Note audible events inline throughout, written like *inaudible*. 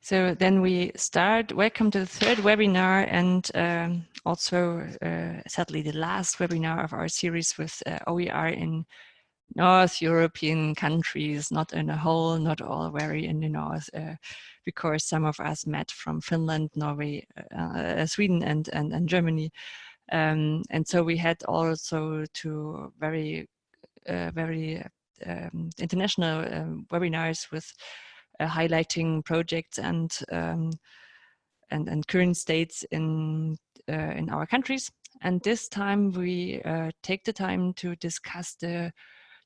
So then we start, welcome to the third webinar and um, also uh, sadly the last webinar of our series with uh, OER in North European countries, not in a whole, not all very in the north, uh, because some of us met from Finland, Norway, uh, uh, Sweden and, and, and Germany. Um, and so we had also two very, uh, very um, international um, webinars with highlighting projects and, um, and, and current states in, uh, in our countries. And this time we take the time to discuss the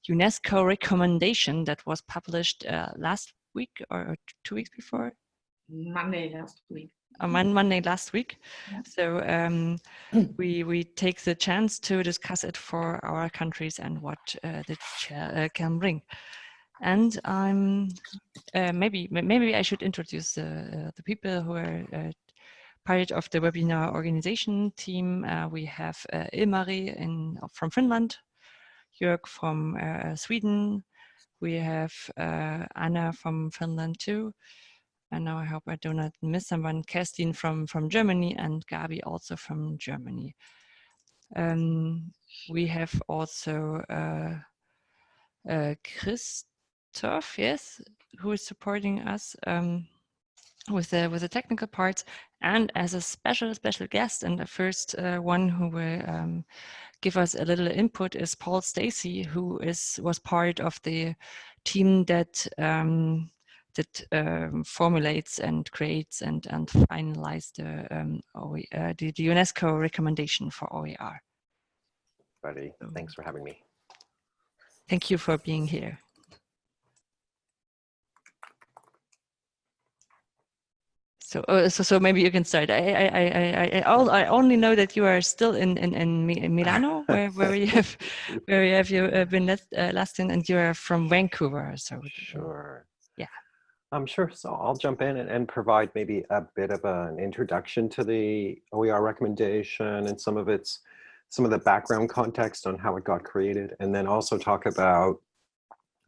UNESCO recommendation that was published uh, last week or two weeks before? Monday last week. On Monday last week. Yeah. So um, *clears throat* we we take the chance to discuss it for our countries and what uh, the chair uh, can bring. And I'm uh, maybe maybe I should introduce the uh, the people who are uh, part of the webinar organization team. we have Ilmari in from Finland, Jörg from uh, Sweden. We have uh, Anna from Finland too. And now I hope I do not miss someone. Kerstin from, from Germany and Gabi also from Germany. Um, we have also uh, uh, Christoph, yes, who is supporting us um, with the with the technical parts, and as a special special guest and the first uh, one who will um, give us a little input is Paul Stacey, who is was part of the team that um, that um, formulates and creates and and finalized the, um, OE, uh, the, the UNESCO recommendation for OER. Buddy, thanks for having me. Thank you for being here. So, uh, so, so maybe you can start. I, I, I, I, I only know that you are still in in, in Milano, *laughs* where where you have where you have you uh, been last, uh, last in, and you are from Vancouver. So sure, yeah. I'm sure. So I'll jump in and, and provide maybe a bit of an introduction to the OER recommendation and some of its some of the background context on how it got created, and then also talk about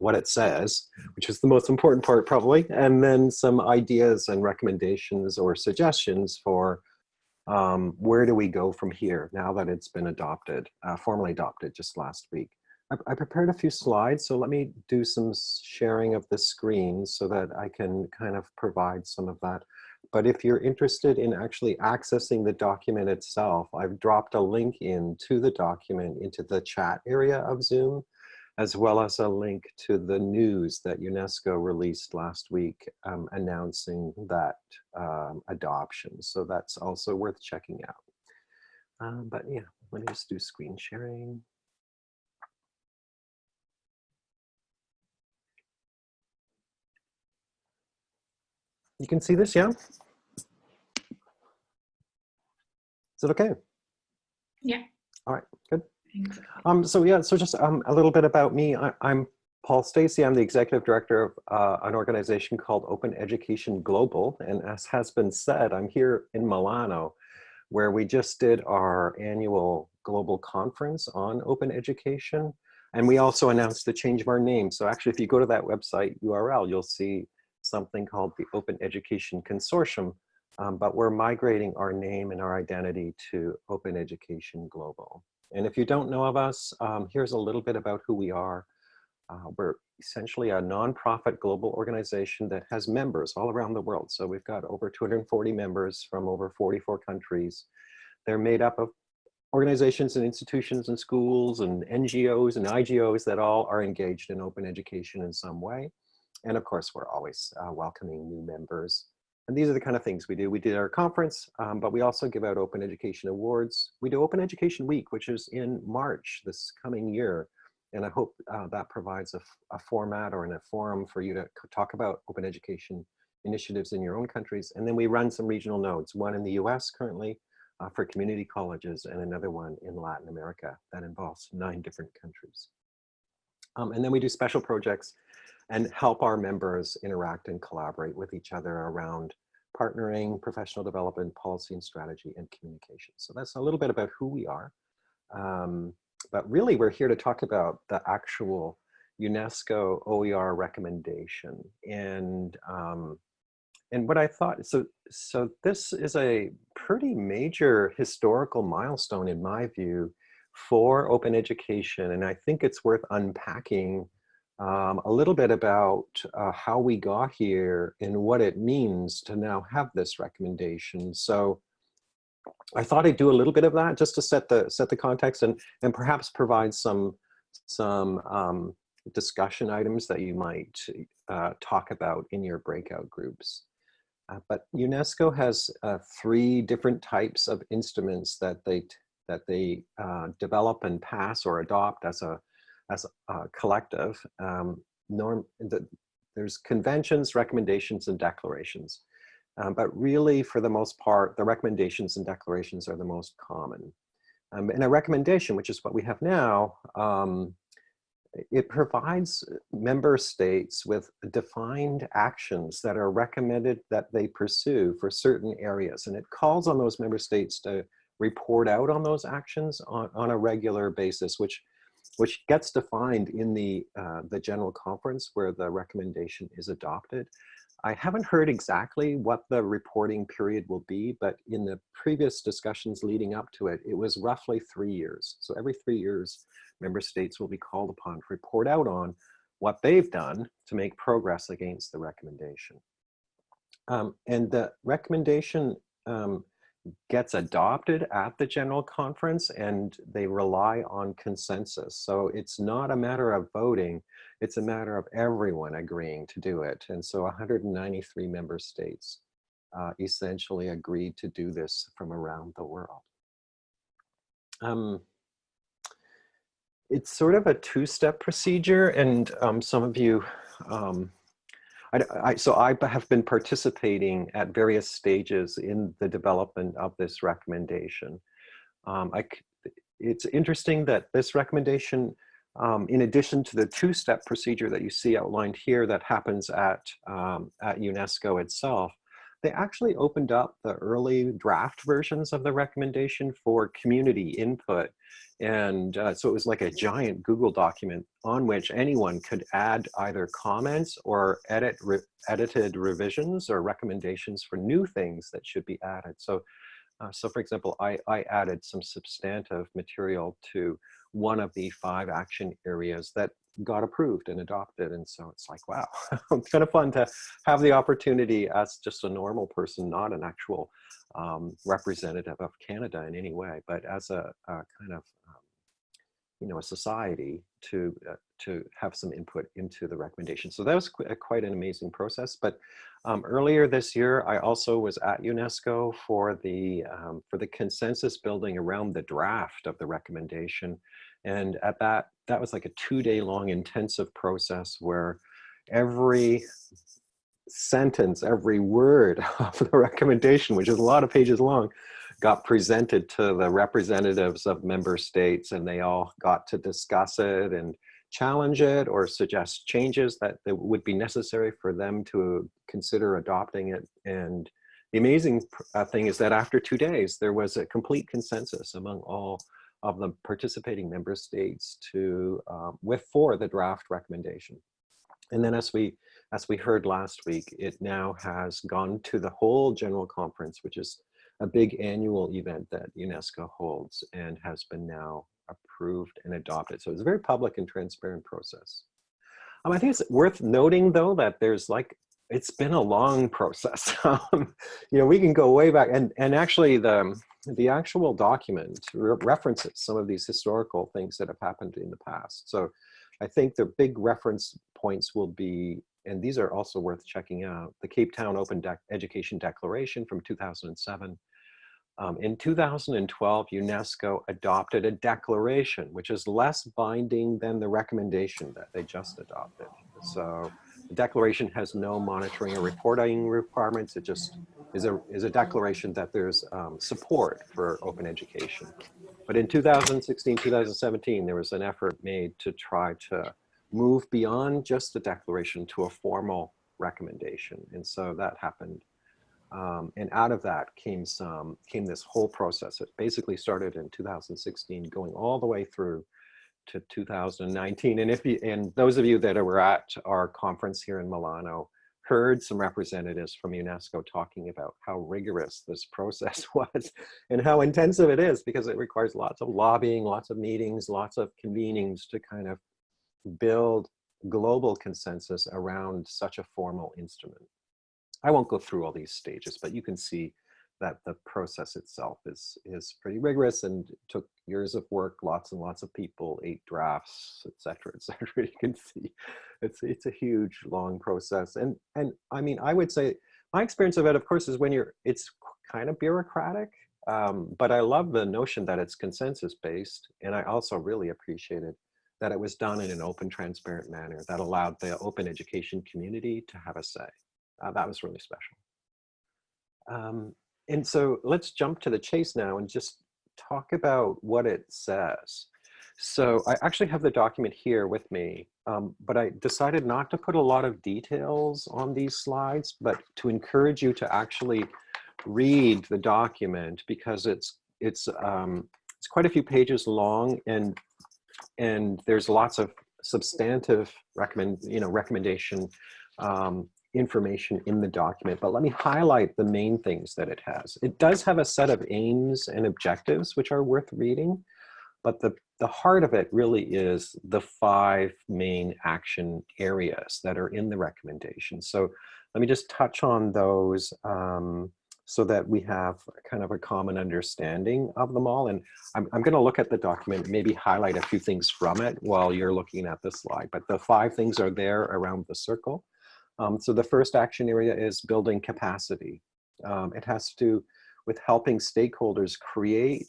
what it says, which is the most important part probably, and then some ideas and recommendations or suggestions for um, where do we go from here now that it's been adopted, uh, formally adopted just last week. I, I, prepared a few slides, so let me do some sharing of the screen so that I can kind of provide some of that. But if you're interested in actually accessing the document itself, I've dropped a link in to the document into the chat area of Zoom as well as a link to the news that UNESCO released last week um, announcing that um, adoption. So that's also worth checking out. Um, but yeah, let me just do screen sharing. You can see this, yeah? Is it okay? Yeah. All right, good. Um, so yeah, so just um, a little bit about me. I, am Paul Stacey. I'm the executive director of uh, an organization called Open Education Global. And as has been said, I'm here in Milano, where we just did our annual global conference on open education. And we also announced the change of our name. So actually, if you go to that website URL, you'll see something called the Open Education Consortium, um, but we're migrating our name and our identity to Open Education Global. And if you don't know of us, um, here's a little bit about who we are. Uh, we're essentially a nonprofit global organization that has members all around the world. So we've got over 240 members from over 44 countries. They're made up of organizations and institutions and schools and NGOs and IGOs that all are engaged in open education in some way. And of course, we're always uh, welcoming new members. And these are the kind of things we do. We did our conference, um, but we also give out Open Education Awards. We do Open Education Week, which is in March this coming year. And I hope uh, that provides a, a, format or in a forum for you to talk about open education initiatives in your own countries. And then we run some regional nodes, one in the US currently uh, for community colleges and another one in Latin America that involves nine different countries. Um, and then we do special projects and help our members interact and collaborate with each other around partnering, professional development, policy and strategy, and communication. So that's a little bit about who we are. Um, but really, we're here to talk about the actual UNESCO OER recommendation. And, um, and what I thought, so, so this is a pretty major historical milestone in my view for open education. And I think it's worth unpacking um, a little bit about uh, how we got here and what it means to now have this recommendation. So I thought I'd do a little bit of that just to set the set the context and and perhaps provide some some um, discussion items that you might uh, talk about in your breakout groups. Uh, but UNESCO has uh, three different types of instruments that they that they uh, develop and pass or adopt as a as a collective. Um, norm the, there's conventions, recommendations, and declarations. Um, but really, for the most part, the recommendations and declarations are the most common. Um, and a recommendation, which is what we have now, um, it provides member states with defined actions that are recommended that they pursue for certain areas. And it calls on those member states to report out on those actions on, on a regular basis, which, which gets defined in the, uh, the general conference where the recommendation is adopted. I haven't heard exactly what the reporting period will be, but in the previous discussions leading up to it, it was roughly three years. So every three years, member states will be called upon to report out on what they've done to make progress against the recommendation. Um, and the recommendation um, gets adopted at the general conference and they rely on consensus. So it's not a matter of voting, it's a matter of everyone agreeing to do it. And so 193 member states uh, essentially agreed to do this from around the world. Um, it's sort of a two-step procedure and um, some of you um, I, I, so I have been participating at various stages in the development of this recommendation. Um, I, it's interesting that this recommendation, um, in addition to the two-step procedure that you see outlined here that happens at, um, at UNESCO itself, they actually opened up the early draft versions of the recommendation for community input and uh, so it was like a giant Google document on which anyone could add either comments or edit re edited revisions or recommendations for new things that should be added. So, uh, so for example, I, I added some substantive material to one of the five action areas that got approved and adopted. And so it's like, wow, *laughs* it's kind of fun to have the opportunity as just a normal person, not an actual um, representative of Canada in any way, but as a, a kind of um, you know, a society to, uh, to have some input into the recommendation. So that was qu quite an amazing process. But um, earlier this year, I also was at UNESCO for the, um, for the consensus building around the draft of the recommendation. And at that, that was like a two day long intensive process where every sentence, every word *laughs* of the recommendation, which is a lot of pages long, got presented to the representatives of member states and they all got to discuss it and challenge it or suggest changes that, that would be necessary for them to consider adopting it. And the amazing uh, thing is that after two days, there was a complete consensus among all of the participating member states to um, with for the draft recommendation. And then as we as we heard last week, it now has gone to the whole general conference, which is a big annual event that UNESCO holds and has been now approved and adopted. So it's a very public and transparent process. Um, I think it's worth noting though that there's like, it's been a long process. *laughs* um, you know, we can go way back and, and actually the, the actual document re references some of these historical things that have happened in the past. So I think the big reference points will be and these are also worth checking out, the Cape Town Open De Education Declaration from 2007, um, in 2012, UNESCO adopted a declaration, which is less binding than the recommendation that they just adopted. So the declaration has no monitoring or reporting requirements. It just is a, is a declaration that there's um, support for open education. But in 2016, 2017, there was an effort made to try to move beyond just the declaration to a formal recommendation. And so that happened um, and out of that came some, came this whole process. It basically started in 2016, going all the way through to 2019. And if you, and those of you that were at our conference here in Milano heard some representatives from UNESCO talking about how rigorous this *laughs* process was and how intensive it is because it requires lots of lobbying, lots of meetings, lots of convenings to kind of build global consensus around such a formal instrument. I won't go through all these stages, but you can see that the process itself is, is pretty rigorous and took years of work, lots and lots of people, eight drafts, et cetera, et *laughs* cetera. You can see it's, it's a huge, long process. And, and I mean, I would say my experience of it, of course, is when you're, it's kind of bureaucratic, um, but I love the notion that it's consensus based. And I also really appreciated that it was done in an open, transparent manner that allowed the open education community to have a say. Uh, that was really special. Um, and so let's jump to the chase now and just talk about what it says. So I actually have the document here with me, um, but I decided not to put a lot of details on these slides, but to encourage you to actually read the document because it's it's um, it's quite a few pages long and and there's lots of substantive recommend you know recommendation um, information in the document, but let me highlight the main things that it has. It does have a set of aims and objectives, which are worth reading, but the, the heart of it really is the five main action areas that are in the recommendation. So let me just touch on those um, so that we have kind of a common understanding of them all. And I'm, I'm gonna look at the document, maybe highlight a few things from it while you're looking at the slide, but the five things are there around the circle. Um, so the first action area is building capacity. Um, it has to do with helping stakeholders create,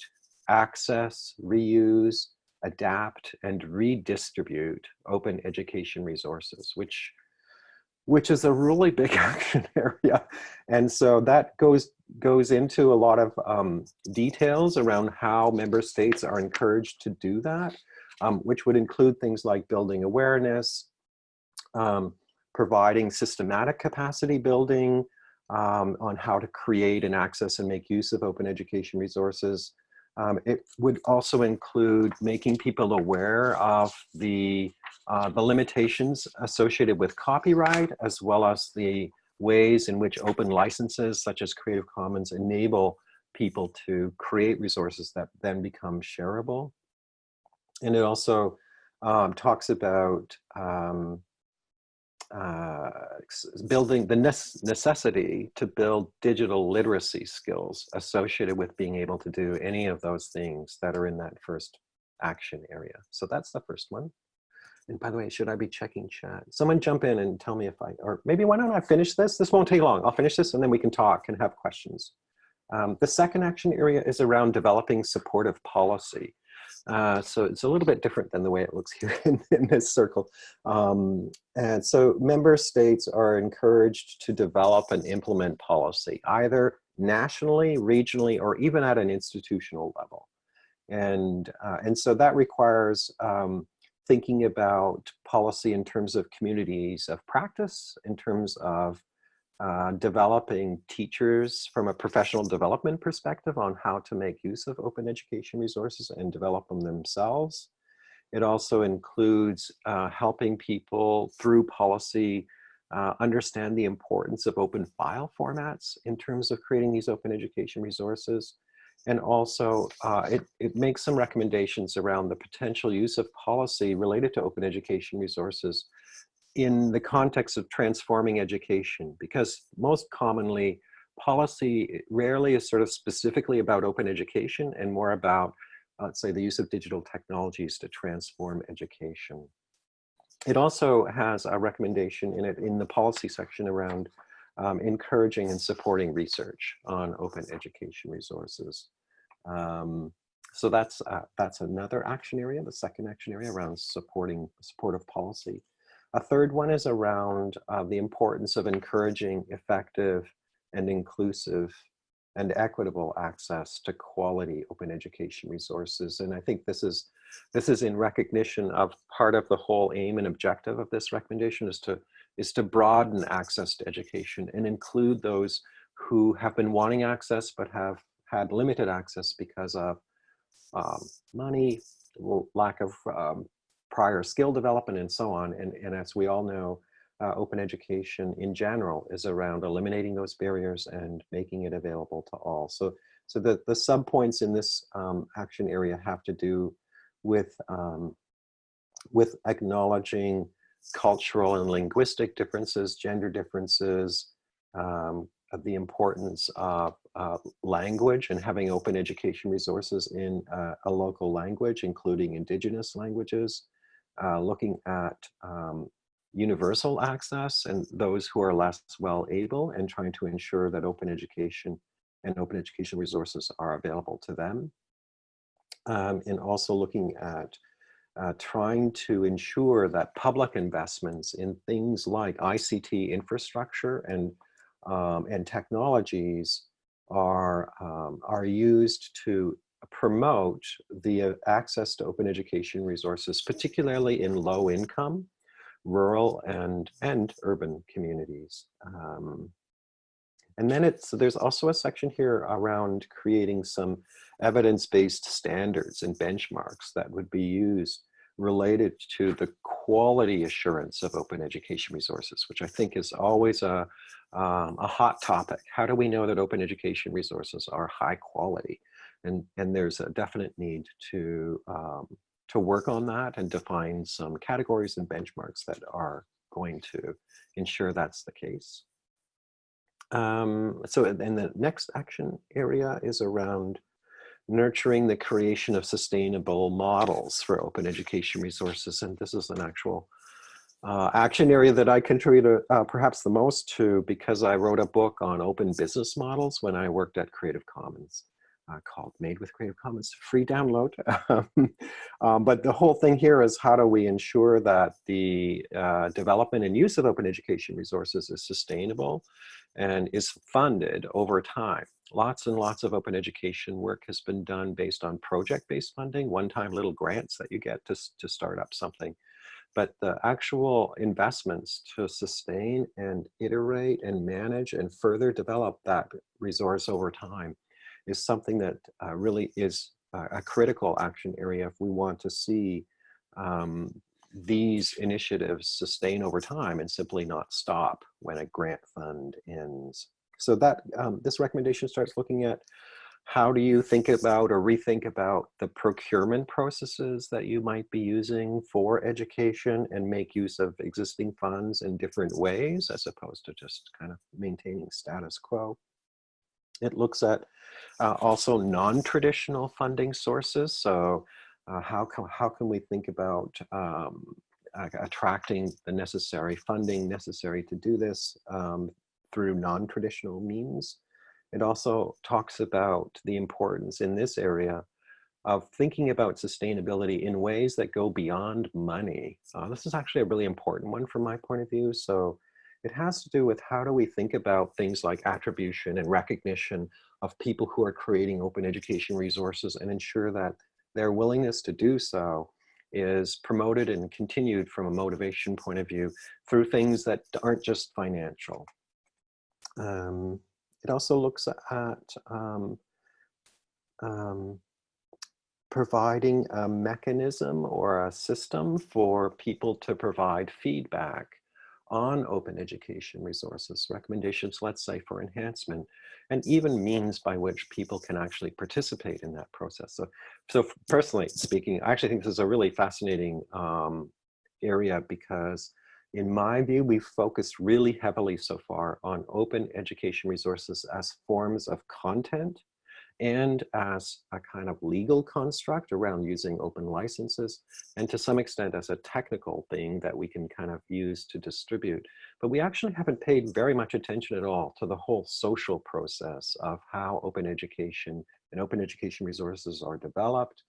access, reuse, adapt, and redistribute open education resources, which which is a really *laughs* big action area. And so that goes goes into a lot of um, details around how member states are encouraged to do that, um, which would include things like building awareness, um, providing systematic capacity building um, on how to create and access and make use of open education resources. Um, it would also include making people aware of the, uh, the limitations associated with copyright, as well as the ways in which open licenses, such as Creative Commons, enable people to create resources that then become shareable. And it also um, talks about um, uh, building the necessity to build digital literacy skills associated with being able to do any of those things that are in that first action area. So that's the first one. And by the way, should I be checking chat? Someone jump in and tell me if I, or maybe why don't I finish this? This won't take long. I'll finish this and then we can talk and have questions. Um, the second action area is around developing supportive policy. Uh, so it's a little bit different than the way it looks *laughs* here in, in this circle. Um, and so member states are encouraged to develop and implement policy, either nationally, regionally, or even at an institutional level. And, uh, and so that requires um, thinking about policy in terms of communities of practice, in terms of uh, developing teachers from a professional development perspective on how to make use of open education resources and develop them themselves. It also includes uh, helping people through policy uh, understand the importance of open file formats in terms of creating these open education resources. And also uh, it, it makes some recommendations around the potential use of policy related to open education resources in the context of transforming education, because most commonly policy rarely is sort of specifically about open education and more about, let's say, the use of digital technologies to transform education. It also has a recommendation in it in the policy section around um, encouraging and supporting research on open education resources. Um, so that's uh, that's another action area, the second action area around supporting supportive policy. A third one is around uh, the importance of encouraging effective and inclusive and equitable access to quality open education resources. And I think this is, this is in recognition of part of the whole aim and objective of this recommendation is to, is to broaden access to education and include those who have been wanting access but have had limited access because of um, money, lack of um, prior skill development and so on. And, and as we all know, uh, open education in general is around eliminating those barriers and making it available to all. So, so the, the subpoints in this um, action area have to do with, um, with acknowledging cultural and linguistic differences, gender differences, um, the importance of uh, language and having open education resources in uh, a local language, including indigenous languages, uh, looking at um, universal access and those who are less well able and trying to ensure that open education and open education resources are available to them. Um, and also looking at uh, trying to ensure that public investments in things like ICT infrastructure and, um, and technologies are, um, are used to promote the uh, access to open education resources, particularly in low income, rural and, and urban communities. Um, and then it's, there's also a section here around creating some evidence-based standards and benchmarks that would be used related to the quality assurance of open education resources, which I think is always a, um, a hot topic. How do we know that open education resources are high quality? And, and there's a definite need to, um, to work on that and define some categories and benchmarks that are going to ensure that's the case. Um, so then the next action area is around nurturing the creation of sustainable models for open education resources. And this is an actual uh, action area that I contributed uh, perhaps the most to because I wrote a book on open business models when I worked at Creative Commons. Uh, called Made with Creative Commons, free download. *laughs* um, but the whole thing here is how do we ensure that the uh, development and use of open education resources is sustainable and is funded over time. Lots and lots of open education work has been done based on project-based funding, one-time little grants that you get to, to start up something. But the actual investments to sustain and iterate and manage and further develop that resource over time is something that uh, really is a critical action area if we want to see um, these initiatives sustain over time and simply not stop when a grant fund ends. So that um, this recommendation starts looking at how do you think about or rethink about the procurement processes that you might be using for education and make use of existing funds in different ways as opposed to just kind of maintaining status quo. It looks at uh, also non-traditional funding sources. So uh, how, can, how can we think about um, attracting the necessary funding necessary to do this um, through non-traditional means? It also talks about the importance in this area of thinking about sustainability in ways that go beyond money. Uh, this is actually a really important one from my point of view. So it has to do with how do we think about things like attribution and recognition of people who are creating open education resources and ensure that their willingness to do so is promoted and continued from a motivation point of view through things that aren't just financial. Um, it also looks at um, um, providing a mechanism or a system for people to provide feedback on open education resources, recommendations, let's say, for enhancement, and even means by which people can actually participate in that process. So, so personally speaking, I actually think this is a really fascinating um, area because in my view, we've focused really heavily so far on open education resources as forms of content and as a kind of legal construct around using open licenses, and to some extent as a technical thing that we can kind of use to distribute. But we actually haven't paid very much attention at all to the whole social process of how open education and open education resources are developed.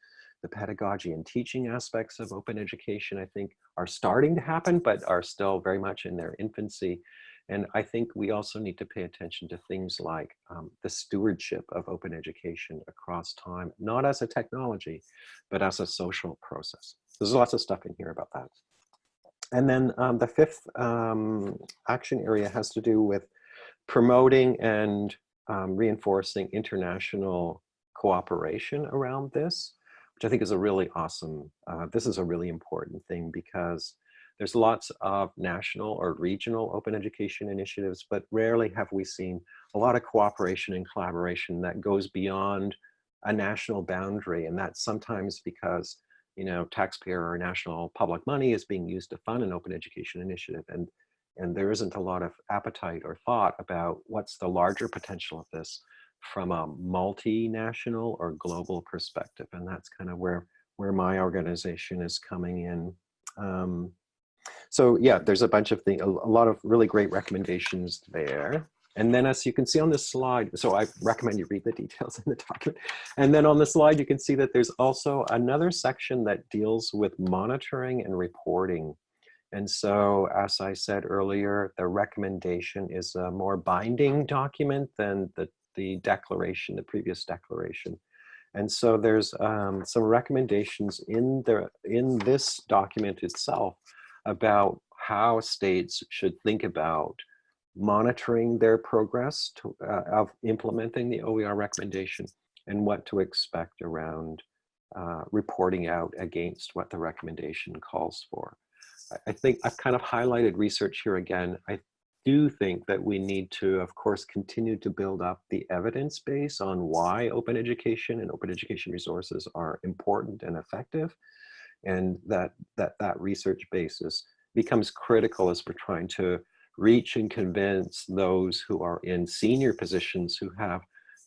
The pedagogy and teaching aspects of open education, I think, are starting to happen, but are still very much in their infancy. And I think we also need to pay attention to things like um, the stewardship of open education across time, not as a technology, but as a social process. There's lots of stuff in here about that. And then um, the fifth um, action area has to do with promoting and um, reinforcing international cooperation around this, which I think is a really awesome, uh, this is a really important thing because there's lots of national or regional open education initiatives, but rarely have we seen a lot of cooperation and collaboration that goes beyond a national boundary. And that's sometimes because, you know, taxpayer or national public money is being used to fund an open education initiative. And, and there isn't a lot of appetite or thought about what's the larger potential of this from a multinational or global perspective. And that's kind of where, where my organization is coming in. Um, so yeah, there's a bunch of things, a, lot of really great recommendations there. And then as you can see on this slide, so I recommend you read the *laughs* details in the document. And then on the slide, you can see that there's also another section that deals with monitoring and reporting. And so, as I said earlier, the recommendation is a more binding document than the, the declaration, the previous declaration. And so there's um, some recommendations in, the, in this document itself about how states should think about monitoring their progress to, uh, of implementing the OER recommendation and what to expect around uh, reporting out against what the recommendation calls for. I, I think I've kind of highlighted research here again. I do think that we need to, of course, continue to build up the evidence base on why open education and open education resources are important and effective and that that, that research basis becomes critical as we're trying to reach and convince those who are in senior positions who have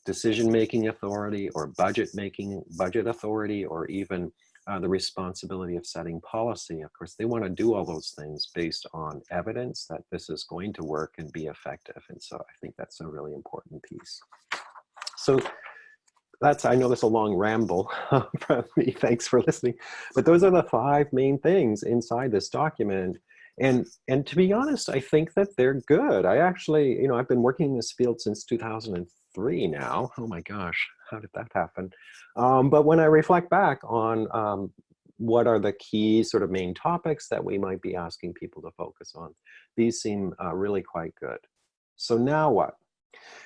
decision-making authority or budget making budget authority or even uh, the responsibility of setting policy. Of course, they want to do all those things based on evidence that this is going to work and be effective. And so I think that's a really important piece. So that's, I know that's a long ramble *laughs* from me, thanks for listening. But those are the five main things inside this document and, and to be honest, I think that they're good. I actually, you know, I've been working in this field since 2003 now. Oh my gosh, how did that happen? Um, but when I reflect back on um, what are the key sort of main topics that we might be asking people to focus on, these seem uh, really quite good. So now what?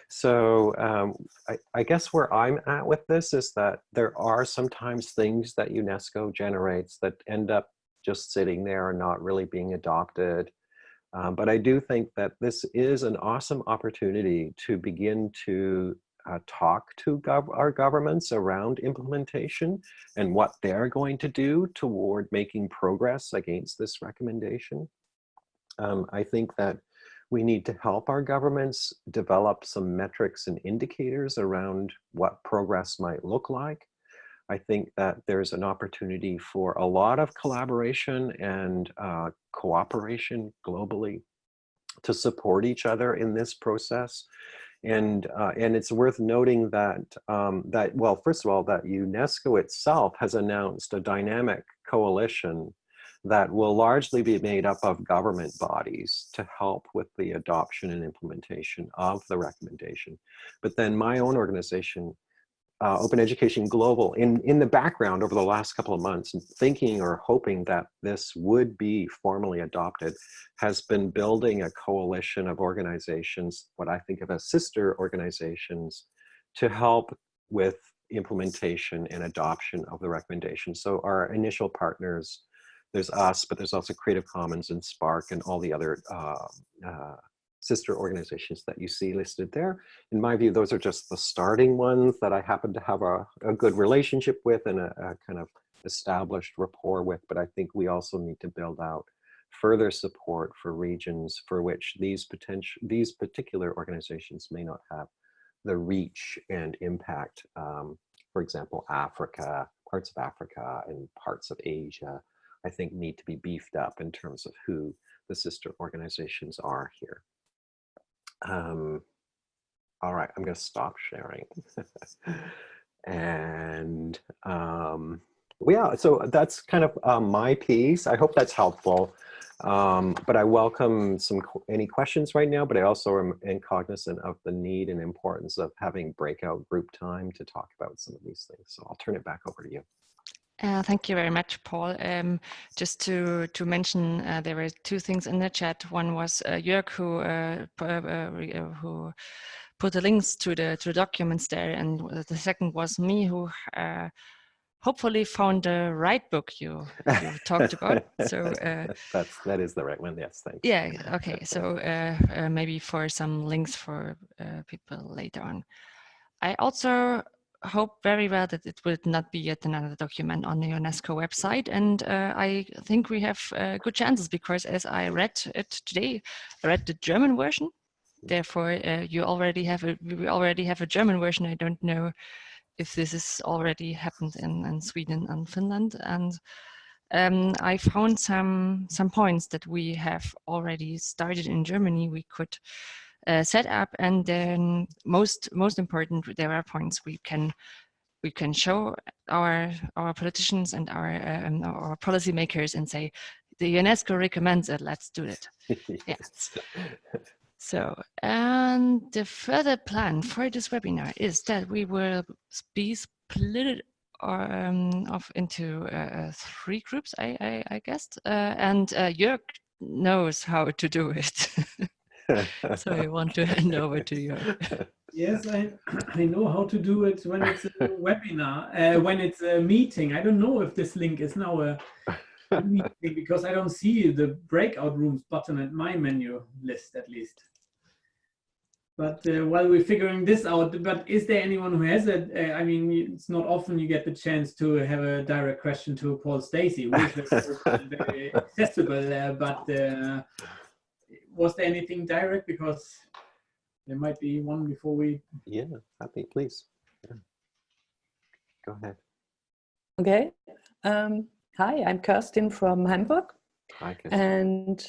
So um, I, I, guess where I'm at with this is that there are sometimes things that UNESCO generates that end up just sitting there and not really being adopted. Um, but I do think that this is an awesome opportunity to begin to uh, talk to gov our governments around implementation and what they're going to do toward making progress against this recommendation. Um, I think that we need to help our governments develop some metrics and indicators around what progress might look like. I think that there's an opportunity for a lot of collaboration and uh, cooperation globally to support each other in this process. And, uh, and it's worth noting that, um, that, well, first of all, that UNESCO itself has announced a dynamic coalition that will largely be made up of government bodies to help with the adoption and implementation of the recommendation. But then my own organization uh, Open Education Global in, in the background over the last couple of months, thinking or hoping that this would be formally adopted, has been building a coalition of organizations, what I think of as sister organizations, to help with implementation and adoption of the recommendation. So our initial partners, there's us, but there's also Creative Commons and SPARC and all the other uh, uh, sister organizations that you see listed there. In my view, those are just the starting ones that I happen to have a, a good relationship with and a, a, kind of established rapport with, but I think we also need to build out further support for regions for which these potential these particular organizations may not have the reach and impact. Um, for example, Africa, parts of Africa and parts of Asia, I think need to be beefed up in terms of who the sister organizations are here. Um, all right, I'm going to stop sharing. *laughs* and um, yeah, so that's kind of uh, my piece. I hope that's helpful. Um, but I welcome some any questions right now, but I also am, am cognizant of the need and importance of having breakout group time to talk about some of these things. So I'll turn it back over to you. Uh, thank you very much, Paul. Um, just to to mention, uh, there were two things in the chat. One was uh, Jörg, who uh, uh, uh, who put the links to the to the documents there, and the second was me, who hopefully found the right book you, you talked about. *laughs* So uh, that's that is the right one. Yes, thank you. yeah, okay. So uh, uh, maybe for some links for uh, people later on. I also hope very well that it will not be yet another document on the UNESCO website. And uh, I think we have uh, good chances because as I read it today, I read the German version. Therefore, uh, you already have a, we already have a German version. I don't know if this is already happened in, in Sweden and Finland. And um, I found some, some points that we have already started in Germany. We could uh, set up and then most most important there are points we can we can show our our politicians and our um, our policymakers and say the UNESCO recommends it let's do it *laughs* yes. so and the further plan for this webinar is that we will be split um, off into uh, three groups I I, I guess uh, and uh, Jörg knows how to do it *laughs* so I want to *laughs* hand over to you. Yes, I, *clears throat* I know how to do it when it's a *laughs* webinar, uh, when it's a meeting. I don't know if this link is now a, *laughs* meeting because I don't see the breakout rooms button at my menu list at least. But uh, while we're figuring this out, but is there anyone who has it? Uh, I mean, it's not often you get the chance to have a direct question to Paul Stacey, which is very accessible, uh, but uh, was there anything direct? Because there might be one before we. Yeah, happy, please. Yeah. Go ahead. Okay. Um, hi, I'm Kerstin from Hamburg. Hi, Kerstin. And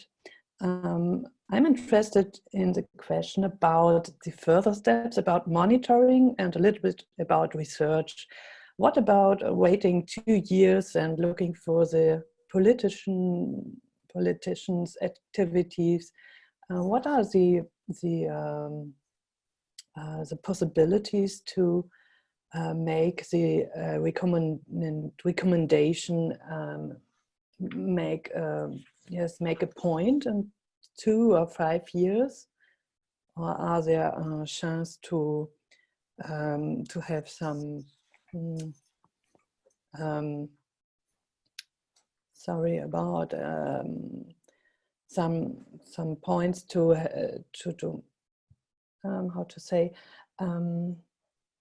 um, I'm interested in the question about the further steps about monitoring and a little bit about research. What about waiting two years and looking for the politician politicians' activities uh, what are the the um, uh, the possibilities to uh, make the uh, recommend recommendation um, make um, yes make a point in two or five years? Or are there a chance to um, to have some mm, um, sorry about um, some some points to uh, to to um, how to say um,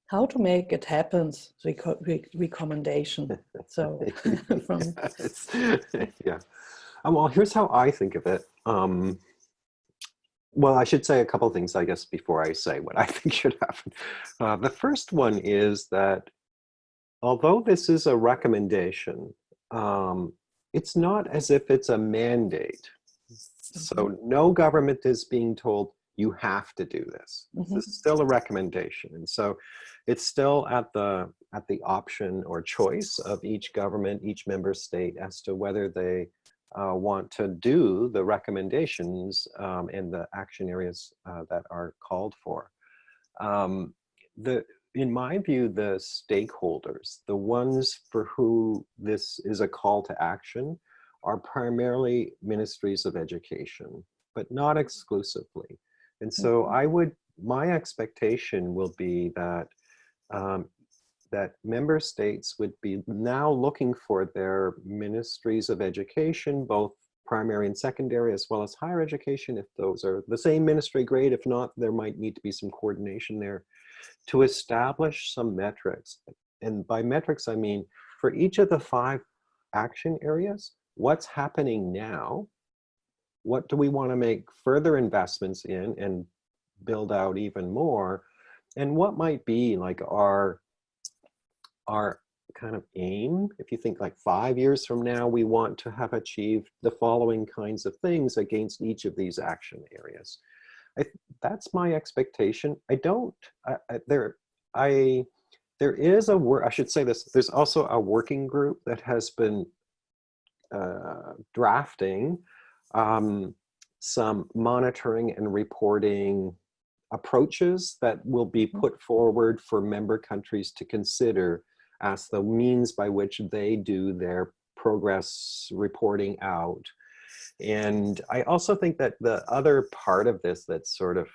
how to make it happen rec recommendation. *laughs* So *laughs* from *laughs* yeah. Um, well here's how i think of it. Um, well i should say a couple things i guess before i say what i think should happen. Uh, the first one is that although this is a recommendation um, it's not as if it's a mandate so Mm-hmm. no government is being told you have to do this. Mhm. This is still a recommendation. And so it's still at the at the option or choice of each government, each member state as to whether they uh, want to do the recommendations um, and the action areas uh, that are called for. Um, the in my view, the stakeholders, the ones for who this is a call to action, are primarily ministries of education, but not exclusively. And so Mm-hmm. I would, my expectation will be that um, that member states would be now looking for their ministries of education, both primary and secondary, as well as higher education, if those are the same ministry, grade. If not, there might need to be some coordination there to establish some metrics. And by metrics, I mean, for each of the five action areas, what's happening now, what do we want to make further investments in and build out even more, and what might be like our, our kind of aim, if you think like five years from now, we want to have achieved the following kinds of things against each of these action areas. I, that's my expectation. I don't, I, I, there, I, there is a work, I should say this, there's also a working group that has been uh, drafting um, some monitoring and reporting approaches that will be put forward for member countries to consider as the means by which they do their progress reporting out. And I also think that the other part of this that's sort of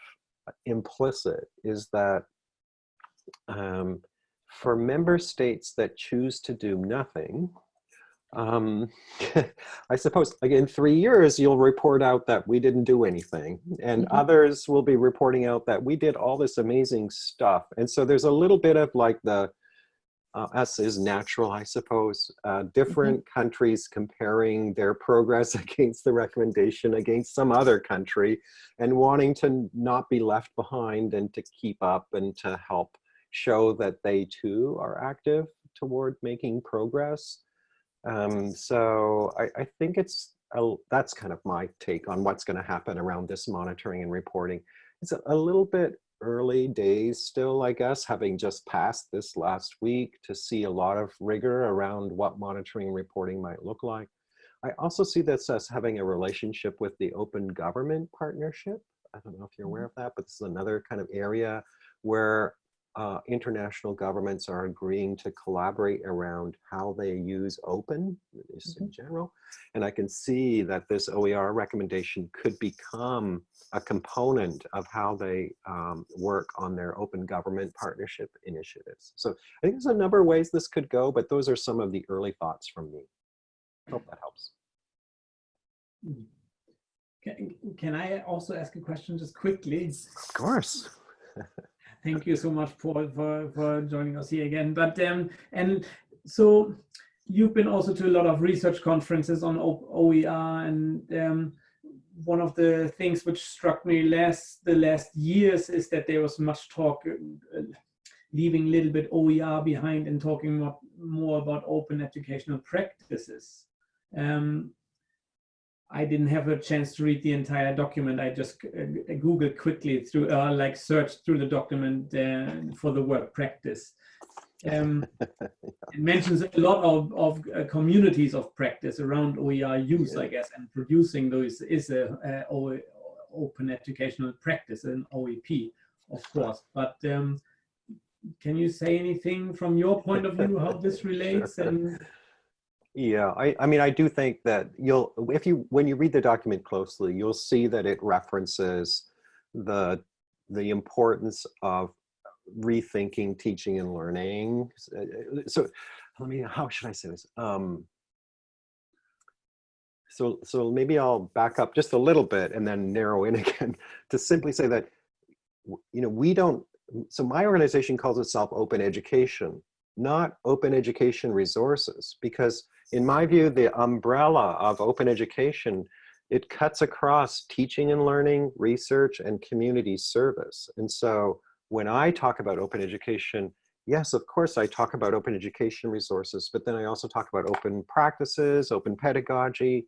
implicit is that um, for member states that choose to do nothing, um, *laughs* I suppose like in three years, you'll report out that we didn't do anything and Mhm. others will be reporting out that we did all this amazing stuff. And so there's a little bit of like the, uh, us is natural, I suppose, uh, different countries comparing their progress *laughs* against the recommendation against some other country and wanting to not be left behind and to keep up and to help show that they too are active toward making progress. Um, so I, I think it's, a, that's kind of my take on what's gonna happen around this monitoring and reporting. It's a, a little bit early days still, I guess, having just passed this last week to see a lot of rigor around what monitoring and reporting might look like. I also see this as having a relationship with the Open Government Partnership. I don't know if you're aware of that, but this is another kind of area where uh, international governments are agreeing to collaborate around how they use open, just in general. And I can see that this OER recommendation could become a component of how they um, work on their open government partnership initiatives. So I think there's a number of ways this could go, but those are some of the early thoughts from me. Hope that helps. Can, can I also ask a question just quickly? Of course. *laughs* Thank you so much, Paul, for, for joining us here again. But um, and so you've been also to a lot of research conferences on OER, and um, one of the things which struck me last the last years is that there was much talk, uh, leaving a little bit OER behind and talking more, more about open educational practices. Um, I didn't have a chance to read the entire document. I just uh, Googled quickly through, uh, like searched through the document uh, for the word practice. Um, *laughs* it mentions a lot of, of uh, communities of practice around OER use, Yeah. I guess, and producing those is a, a O- open educational practice, an OEP, of course. But um, can you say anything from your point of view how this *laughs* relates? And Yeah, I, I mean, I do think that you'll, if you, when you read the document closely, you'll see that it references the, the importance of rethinking teaching and learning. Uh, So, let me, how should I say this? Um, so, so maybe I'll back up just a little bit and then narrow in *laughs* again to simply say that, you know, we don't, so my organization calls itself Open Education, not Open Education Resources, because in my view, the umbrella of open education, it cuts across teaching and learning, research, and community service. And so when I talk about open education, yes, of course, I talk about open education resources, but then I also talk about open practices, open pedagogy,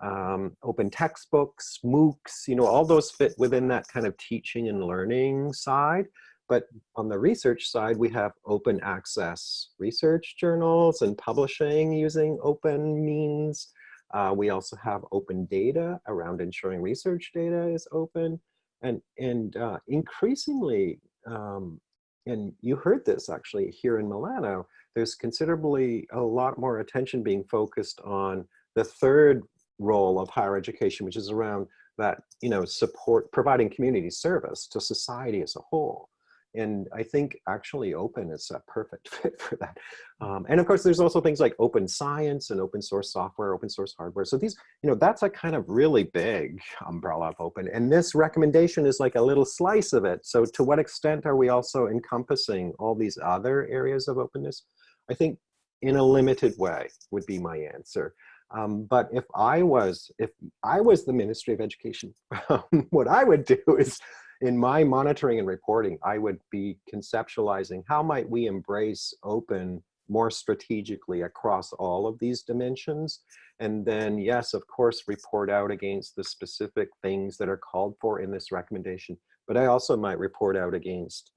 um, open textbooks, MOOCs, you know, all those fit within that kind of teaching and learning side. But on the research side, we have open access research journals and publishing using open means. Uh, we also have open data around ensuring research data is open. And, and uh, increasingly, um, and you heard this actually here in Milano, there's considerably a lot more attention being focused on the third role of higher education, which is around that, you know, support, providing community service to society as a whole. And I think actually open is a perfect *laughs* fit for that. Um, and of course, there's also things like open science and open source software, open source hardware. So these, you know, that's a kind of really big umbrella of open. And this recommendation is like a little slice of it. So to what extent are we also encompassing all these other areas of openness? I think in a limited way would be my answer. Um, but if I was, if I was the Ministry of Education, *laughs* what I would do is in my monitoring and reporting, I would be conceptualizing how might we embrace open more strategically across all of these dimensions. And then, yes, of course, report out against the specific things that are called for in this recommendation. But I also might report out against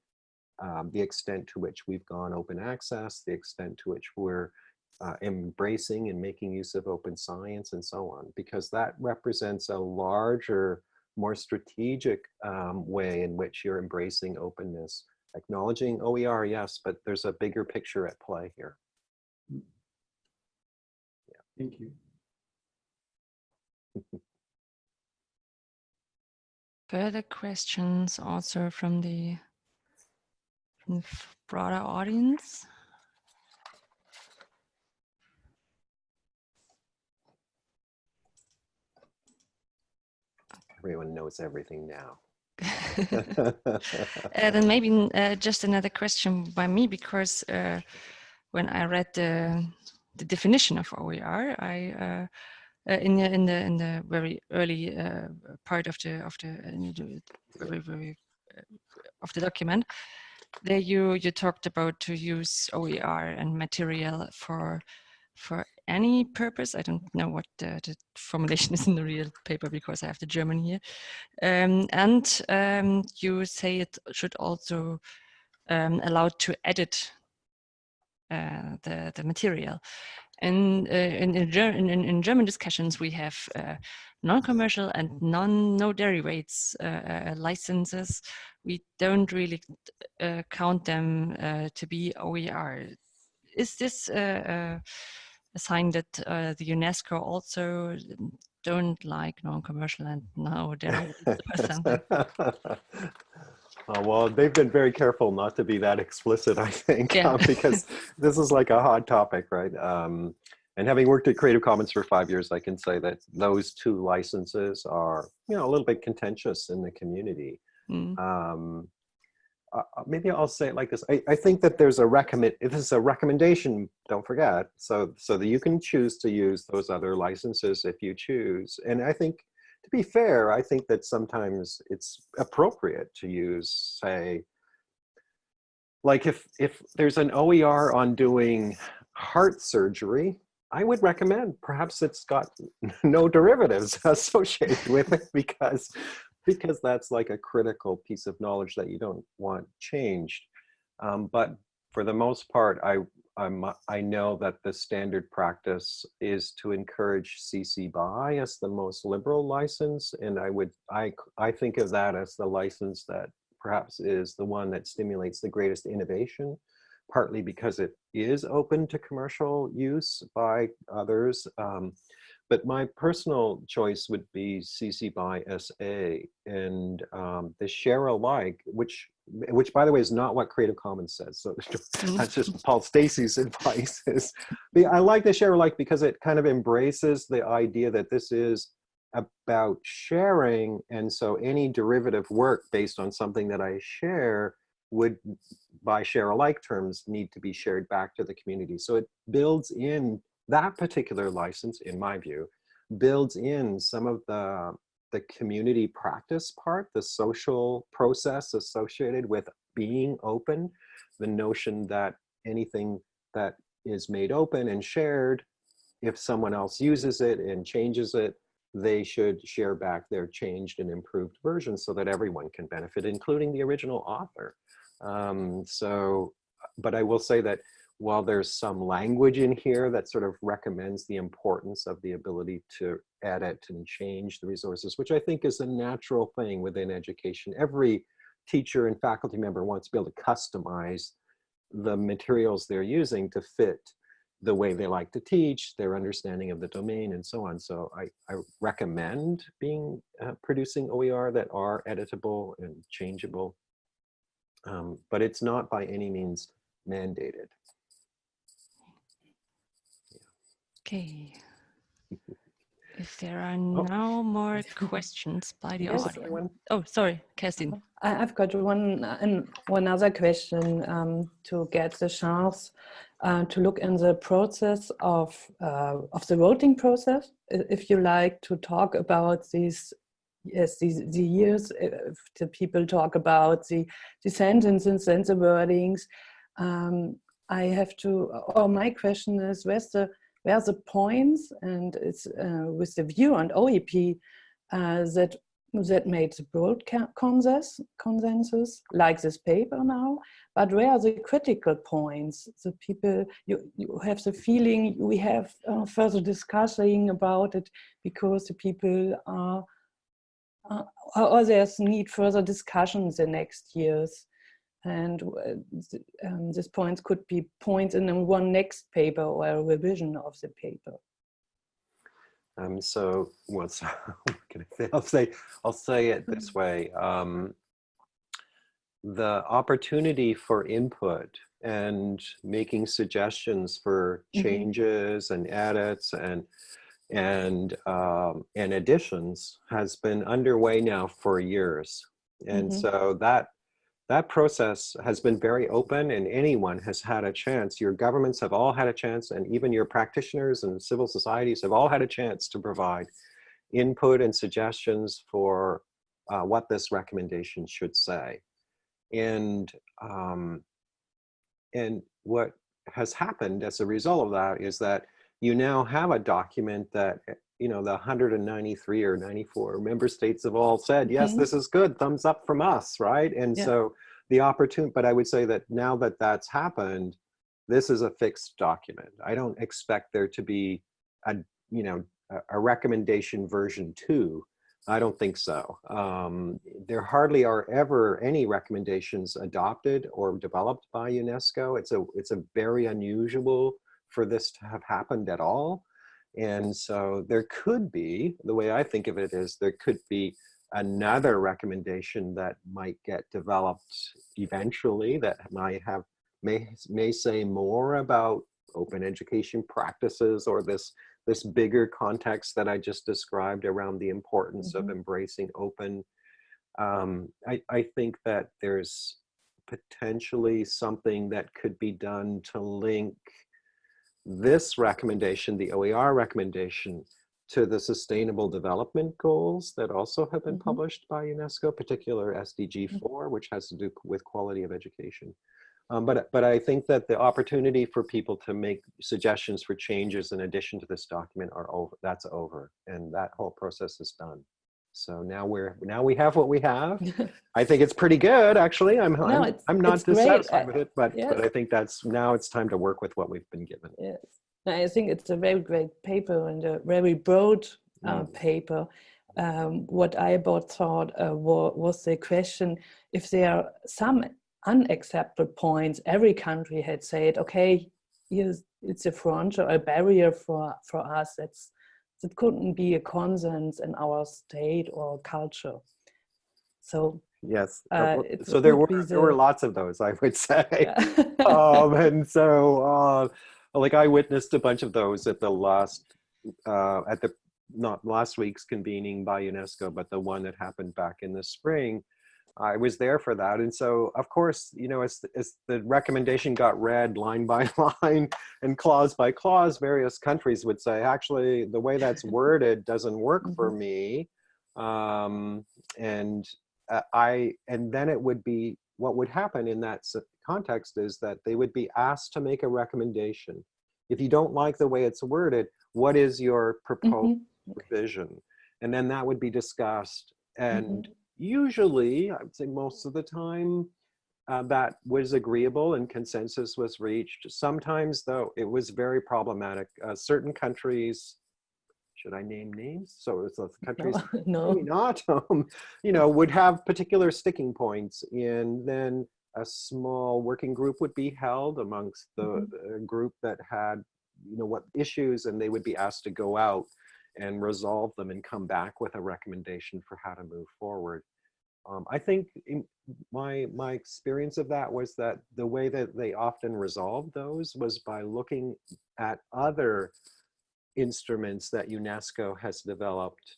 um, the extent to which we've gone open access, the extent to which we're uh, embracing and making use of open science and so on, because that represents a larger more strategic um, way in which you're embracing openness, acknowledging OER, yes, but there's a bigger picture at play here. thank you. *laughs* Further questions also from the, from the broader audience? Everyone knows everything now. *laughs* *laughs* Uh, then maybe uh, just another question by me because uh, when I read the, the definition of OER, I uh, uh, in the in the in the very early uh, part of the of the, very very uh, of the document, there you you talked about to use OER and material for for any purpose. I don't know what the, the formulation is in the real paper because I have the German here. Um, and um, you say it should also um, allow to edit uh, the, the material. And uh, in, in, in, in, German discussions, we have uh, non-commercial and non no derivatives uh, uh, licenses. We don't really uh, count them to be OER. Is this a sign that the UNESCO also don't like non-commercial and now they're something? Uh, well, they've been very careful not to be that explicit, I think, yeah. uh, *laughs* because this is like a hot topic, right? Um, and having worked at Creative Commons for five years, I can say that those two licenses are, you know, a little bit contentious in the community. Mm. Um, uh, maybe I'll say it like this. I, I think that there's a recommend. This is a recommendation, don't forget. So, so that you can choose to use those other licenses if you choose. And I think to be fair, I think that sometimes it's appropriate to use, say, like if, if there's an OER on doing heart surgery, I would recommend perhaps it's got *laughs* no derivatives *laughs* associated with it because, because that's like a critical piece of knowledge that you don't want changed. Um, but for the most part, I I'm, I know that the standard practice is to encourage CC BY as the most liberal license. And I would, I, I think of that as the license that perhaps is the one that stimulates the greatest innovation, partly because it is open to commercial use by others. Um, but my personal choice would be CC BY SA and um, the share alike, which which by the way is not what Creative Commons says. So *laughs* that's just *laughs* Paul Stacey's *laughs* advice. Is I like the share alike because it kind of embraces the idea that this is about sharing, and so any derivative work based on something that I share would, by share alike terms, need to be shared back to the community. So it builds in that particular license, in my view, builds in some of the the community practice part, the social process associated with being open, the notion that anything that is made open and shared, if someone else uses it and changes it, they should share back their changed and improved version so that everyone can benefit, including the original author. Um, so, but I will say that while there's some language in here that sort of recommends the importance of the ability to edit and change the resources, which I think is a natural thing within education. Every teacher and faculty member wants to be able to customize the materials they're using to fit the way they like to teach, their understanding of the domain and so on. So I, I recommend being uh, producing OER that are editable and changeable, um, but it's not by any means mandated. Okay. *laughs* If there are no more questions by the Yes, audience. Oh, sorry, Kerstin. I- I've got one and one other question um, to get the chance uh, to look in the process of uh, of the voting process. If you like to talk about these, yes, these the years, if the people talk about the the sentences and the wordings. Um, I have to. Or my question is, where's the where are the points and it's uh, with the view on OEP uh, that that made the broad consensus, consensus, like this paper now, but where are the critical points? The people, you, you have the feeling we have uh, further discussing about it because the people are, uh, or there's need further discussions the next years and uh, um, these points could be points in one next paper or a revision of the paper. Um, so what's *laughs* what can I say? I'll say I'll say it this Mm-hmm. way. Um, the opportunity for input and making suggestions for Mhm. changes and edits and and um, and additions has been underway now for years. And Mhm. so that that process has been very open and anyone has had a chance. Your governments have all had a chance and even your practitioners and civil societies have all had a chance to provide input and suggestions for uh, what this recommendation should say. And, um, and what has happened as a result of that is that you now have a document that you know the 193 or 94 member states have all said yes Mhm. this is good thumbs up from us right? And Yeah. so the opportunity but i would say that now that that's happened this is a fixed document. I don't expect there to be a you know a, a recommendation version two. I don't think so. Um, there hardly are ever any recommendations adopted or developed by unesco. It's a it's a very unusual for this to have happened at all and so there could be, the way I think of it is there could be another recommendation that might get developed eventually that might have, may, may say more about open education practices or this, this bigger context that I just described around the importance of Mhm. embracing open. Um, I, I think that there's potentially something that could be done to link this recommendation, the OER recommendation, to the sustainable development goals that also have been Mhm. published by UNESCO, particular SDG 4, which has to do with quality of education. Um, but, but I think that the opportunity for people to make suggestions for changes in addition to this document are over, that's over. And that whole process is done. So now we're, now we have what we have. *laughs* I think it's pretty good, actually. I'm, No, I'm, I'm not it's great. dissatisfied with it, but, yes. but I think that's, now it's time to work with what we've been given. Yes, I think it's a very great paper and a very broad uh, Mm. paper. Um, what I about thought uh, wa- was the question if there are some unacceptable points. Every country had said, okay, here's, it's a front or a barrier for for us. That's that couldn't be a consent in our state or culture. So Yes. uh, so there were be there were lots of those, I would *laughs* say. yeah. *laughs* um, and so, uh, like, I witnessed a bunch of those at the last, uh, at the not last week's convening by UNESCO, but the one that happened back in the spring. I was there for that, and so of course, you know, as as the recommendation got read line *laughs* by line and clause by clause, various countries would say, actually, the way that's worded doesn't work for me, um, and uh, I and then it would be what would happen in that context is that they would be asked to make a recommendation. If you don't like the way it's worded, what is your proposed Mhm. revision? And then that would be discussed. And Mm-hmm. Usually, I would say most of the time, uh, that was agreeable and consensus was reached. Sometimes, though, it was very problematic. Uh, certain countries, should I name names? So it's the *laughs* countries *laughs* no, maybe not, *laughs* um, you know, would have particular sticking points and then a small working group would be held amongst the Mhm. uh, group that had, you know, what issues and they would be asked to go out and resolve them and come back with a recommendation for how to move forward. Um, I think in my my experience of that was that the way that they often resolved those was by looking at other instruments that UNESCO has developed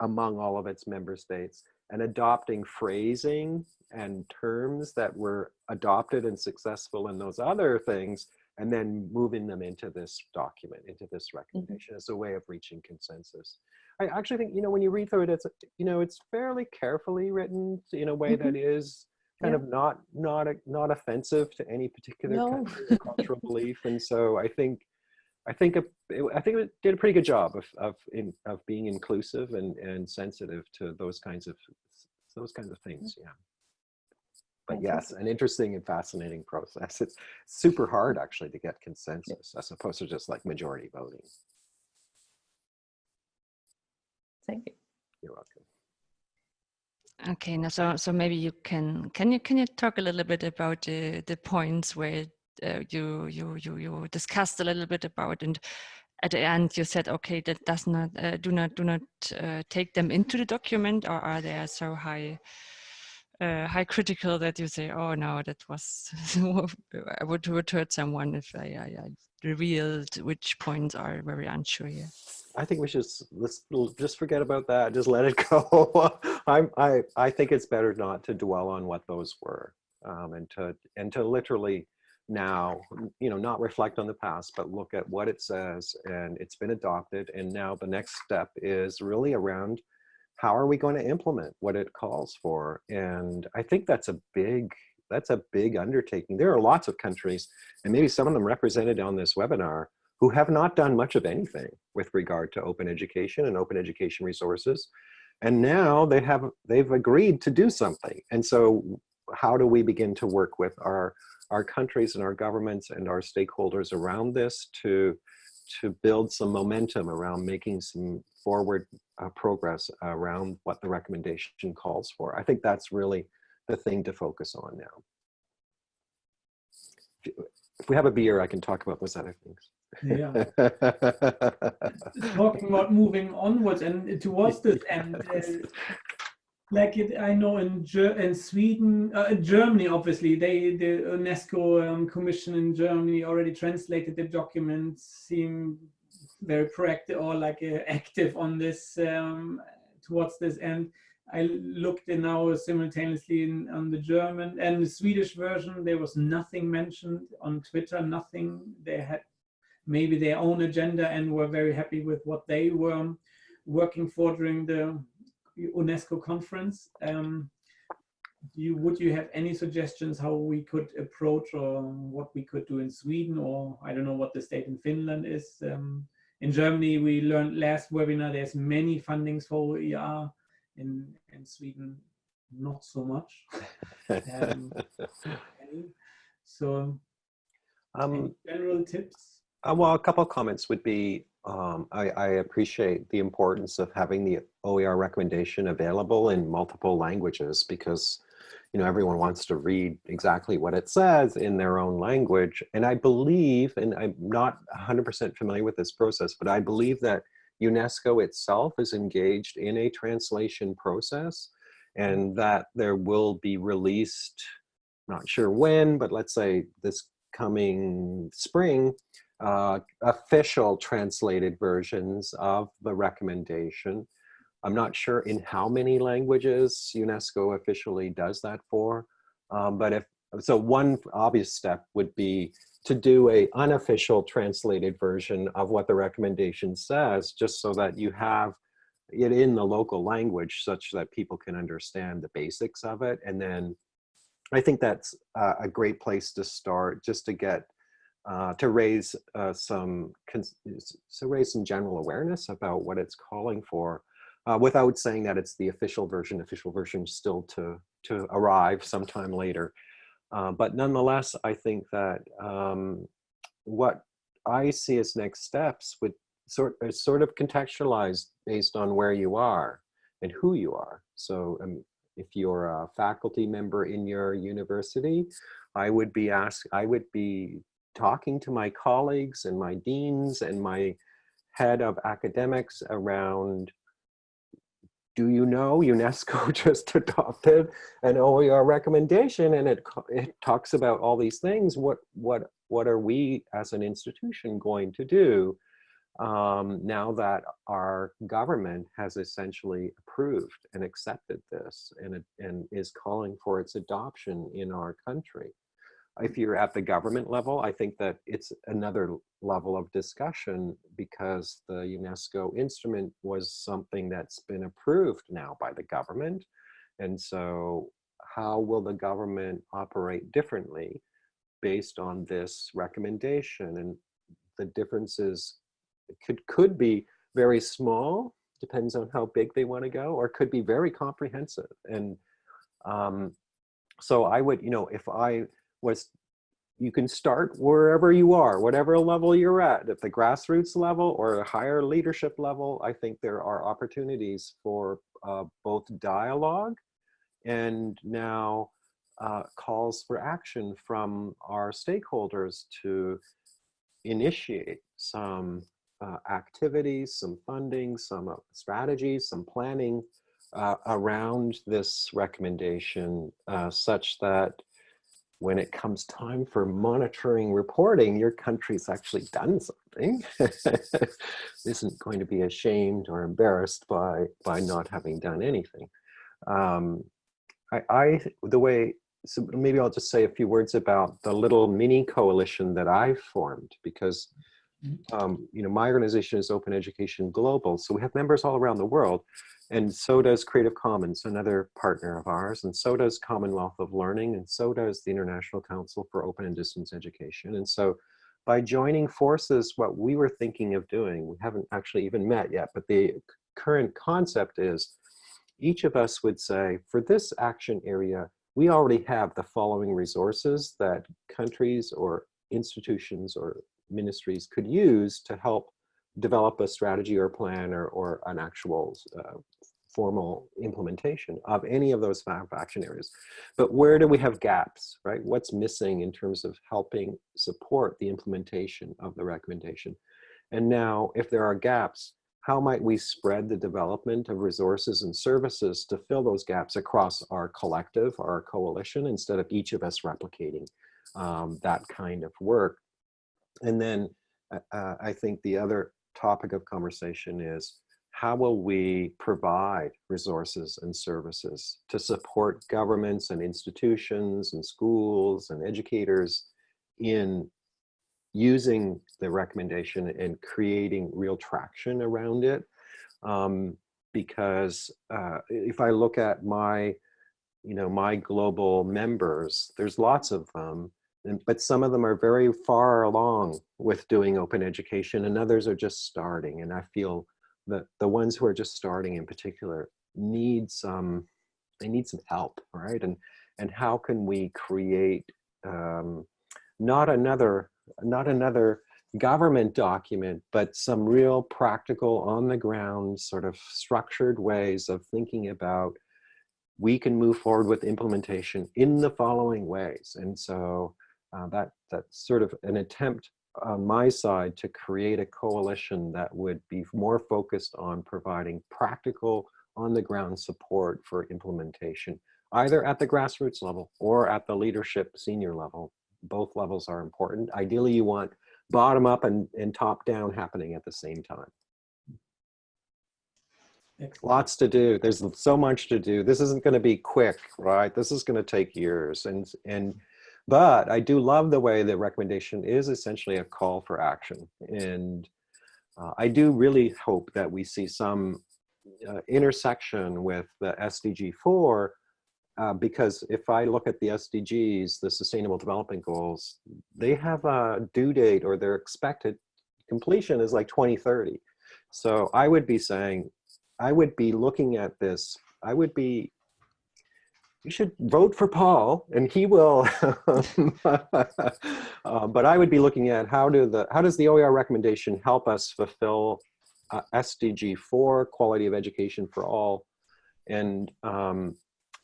among all of its member states and adopting phrasing and terms that were adopted and successful in those other things and then moving them into this document into this mm-hmm. recommendation as a way of reaching consensus i actually think you know when you read through it it's you know it's fairly carefully written in a way that mm-hmm. is kind Yeah. of not not a- not offensive to any particular No. country or cultural belief and so i think I think a, it, I think it did a pretty good job of of in, of being inclusive and and sensitive to those kinds of those kinds of things. Mm-hmm. Yeah. But yes, an interesting and fascinating process. It's super hard actually to get consensus as opposed to just like majority voting. thank you. You're welcome. Okay, now so so maybe you can can you can you talk a little bit about the the points where uh, you you you you discussed a little bit about and at the end you said okay that does not uh, do not do not uh, take them into the document or are they so high uh, high critical that you say, oh no, that was *laughs* I would, would hurt someone if I, I, I revealed which points are very unsure here. I think we should let's just forget about that. Just let it *laughs* go. I'm, I I think it's better not to dwell on what those were, um, and to and to literally now, you know, not reflect on the past, but look at what it says, and it's been adopted. And now the next step is really around how are we going to implement what it calls for. And I think that's a big that's a big undertaking. There are lots of countries, and maybe some of them represented on this webinar, who have not done much of anything with regard to open education and open education resources. And now they have, they've agreed to do something. And so how do we begin to work with our, our countries and our governments and our stakeholders around this to, to build some momentum around making some forward uh, progress around what the recommendation calls for. I think that's really the thing to focus on now. If we have a beer, I can talk about those other things. Yeah. *laughs* talking about moving onwards and towards this end, uh, like it, I know in Ger in Sweden, uh, Germany, obviously, they the UNESCO um, Commission in Germany already translated the documents, seem very proactive or like uh, active on this um, towards this end. I looked in now simultaneously in, on the German and the Swedish version. There was nothing mentioned on Twitter. Nothing. They had maybe their own agenda and were very happy with what they were working for during the UNESCO conference. Um, you, would you have any suggestions how we could approach or what we could do in Sweden or I don't know what the state in Finland is. Um, in Germany, we learned last webinar, there's many fundings for OER. In, in Sweden, not so much. Um. *laughs* So um, general tips? Uh, well, a couple of comments would be, um, I, I appreciate the importance of having the OER recommendation available in multiple languages because, you know, everyone wants to read exactly what it says in their own language. And I believe, and I'm not 100% familiar with this process, but I believe that UNESCO itself is engaged in a translation process and that there will be released, not sure when, but let's say this coming spring, uh, official translated versions of the recommendation. I'm not sure in how many languages UNESCO officially does that for, um, but if, so one obvious step would be to do a unofficial translated version of what the recommendation says, just so that you have it in the local language such that people can understand the basics of it. And then I think that's a great place to start just to get uh, to raise uh, some to raise some general awareness about what it's calling for uh, without saying that it's the official version official version still to to arrive sometime later. Uh, but nonetheless I think that um, what I see as next steps would sort sort of contextualized based on where you are and who you are. So um, if you're a faculty member in your university I would be asked I would be talking to my colleagues and my deans and my head of academics around do you know UNESCO *laughs* just adopted an OER recommendation and it, it talks about all these things. What, what, what are we as an institution going to do um, now that our government has essentially approved and accepted this and, and is calling for its adoption in our country? If you're at the government level, I think that it's another level of discussion because the UNESCO instrument was something that's been approved now by the government. And so how will the government operate differently based on this recommendation? And the differences could, could be very small, depends on how big they want to go, or could be very comprehensive. And um, so I would, you know, if I was you can start wherever you are, whatever level you're at, at the grassroots level or a higher leadership level, I think there are opportunities for uh, both dialogue and now uh, calls for action from our stakeholders to initiate some uh, activities, some funding, some uh, strategies, some planning uh, around this recommendation uh, such that when it comes time for monitoring reporting, your country's actually done something. *laughs* Isn't going to be ashamed or embarrassed by, by not having done anything. Um, I, I, the way, so maybe I'll just say a few words about the little mini coalition that I formed because, um, you know, my organization is Open Education Global. So we have members all around the world and so does Creative Commons, another partner of ours, and so does Commonwealth of Learning, and so does the International Council for Open and Distance Education. And so by joining forces, what we were thinking of doing, we haven't actually even met yet, but the current concept is each of us would say, for this action area, we already have the following resources that countries or institutions or ministries could use to help develop a strategy or plan or, or an actual uh, formal implementation of any of those five action areas. But where do we have gaps, right? What's missing in terms of helping support the implementation of the recommendation? And now, if there are gaps, how might we spread the development of resources and services to fill those gaps across our collective, our coalition, instead of each of us replicating um, that kind of work? And then uh, uh I think the other topic of conversation is how will we provide resources and services to support governments and institutions and schools and educators in using the recommendation and creating real traction around it. Um, because uh, if I look at my, you know, my global members, there's lots of them, but some of them are very far along with doing open education and others are just starting. And I feel that the ones who are just starting in particular need some, they need some help, right? And, and how can we create um, not another, not another government document, but some real practical on the ground sort of structured ways of thinking about we can move forward with implementation in the following ways. And so uh, that that's sort of an attempt on my side to create a coalition that would be more focused on providing practical on the ground support for implementation, either at the grassroots level or at the leadership senior level. Both levels are important. Ideally, you want bottom up and, and top down happening at the same time. Excellent. Lots to do. There's so much to do. This isn't going to be quick, right? This is going to take years. And, and but I do love the way the recommendation is essentially a call for action. And uh, I do really hope that we see some uh, intersection with the SDG 4 uh, because if I look at the SDGs, the Sustainable Development Goals, they have a due date or their expected completion is like 2030. So I would be saying, I would be looking at this, I would be you should vote for Paul and he will. *laughs* uh, but I would be looking at how do the how does the OER recommendation help us fulfill uh, SDG 4, quality of education for all, and um,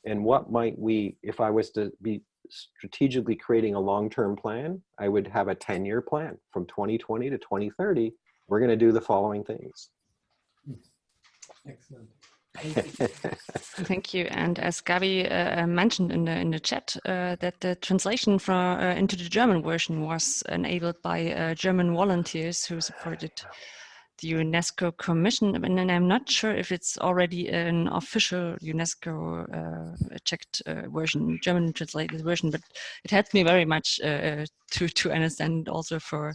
and what might we, if I was to be strategically creating a long-term plan, I would have a 10-year plan from 2020 to 2030. We're going to do the following things. Excellent. *laughs* Thank you. And as Gabi uh, mentioned in the in the chat, uh, that the translation from uh, into the German version was enabled by uh, German volunteers who supported the UNESCO Commission, and I'm not sure if it's already an official UNESCO uh, checked uh, version, German translated version, but it helped me very much to to understand also for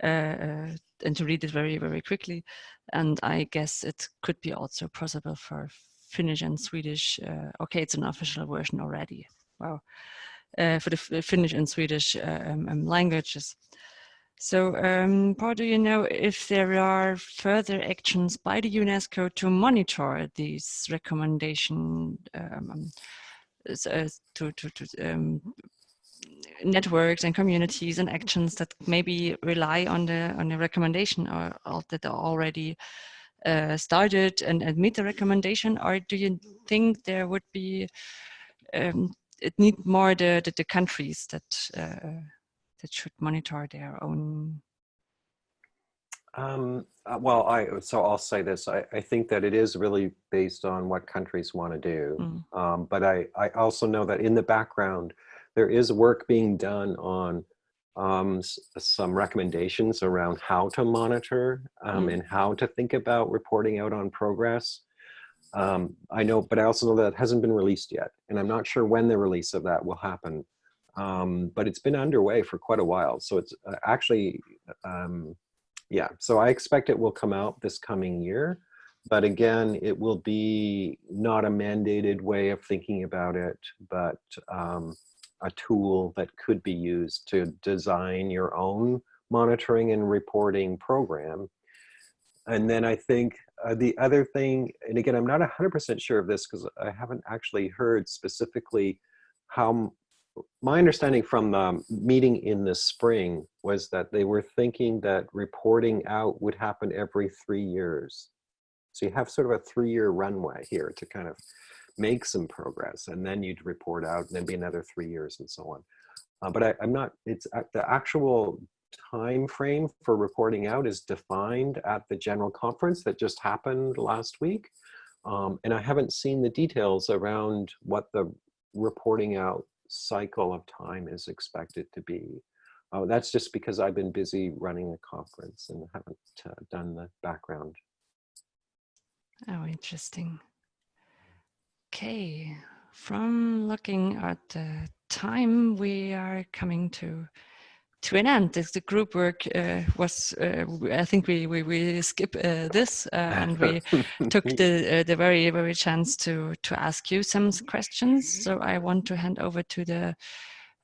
and to read it very very quickly and I guess it could be also possible for Finnish and Swedish. Uh, okay, it's an official version already. Wow, uh, for the Finnish and Swedish uh, um, um, languages. So, um, Paul, do you know if there are further actions by the UNESCO to monitor these recommendations um, um uh, to, to, to um, networks and communities and actions that maybe rely on the on the recommendation or, or that are already uh, started and, and meet the recommendation or do you think there would be um, it need more the, the, the countries that uh, that should monitor their own Um, uh, well, I so I'll say this. I, I think that it is really based on what countries want to do. Mm. Um, but I, I also know that in the background, there is work being done on um, some recommendations around how to monitor um, Mm. and how to think about reporting out on progress. Um, I know, but I also know that hasn't been released yet, and I'm not sure when the release of that will happen. Um, but it's been underway for quite a while, so it's uh, actually, um, yeah. So I expect it will come out this coming year, but again, it will be not a mandated way of thinking about it, but um, a tool that could be used to design your own monitoring and reporting program. And then I think uh, the other thing, and again, I'm not 100% sure of this because I haven't actually heard specifically how, my understanding from the meeting in the spring was that they were thinking that reporting out would happen every three years. So you have sort of a three-year runway here to kind of make some progress, and then you'd report out, and then be another three years, and so on. Uh, but I, I'm not. It's uh, the actual time frame for reporting out is defined at the general conference that just happened last week, um, and I haven't seen the details around what the reporting out cycle of time is expected to be. Uh, that's just because I've been busy running the conference and haven't uh, done the background Oh, interesting. Okay, from looking at the time, we are coming to to an end. This, the group work uh, was, uh, I think we we, we skip uh, this uh, and we *laughs* took the uh, the very very chance to to ask you some questions. So I want to hand over to the